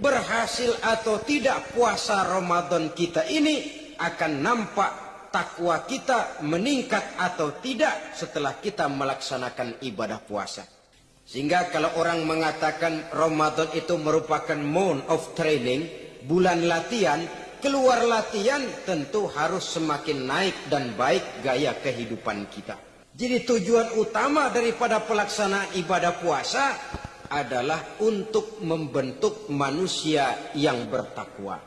berhasil atau tidak puasa Ramadan kita ini akan nampak takwa kita meningkat atau tidak setelah kita melaksanakan ibadah puasa. Sehingga kalau orang mengatakan Ramadan itu merupakan month of training, bulan latihan, keluar latihan tentu harus semakin naik dan baik gaya kehidupan kita. Jadi tujuan utama daripada pelaksanaan ibadah puasa adalah untuk membentuk manusia yang bertakwa.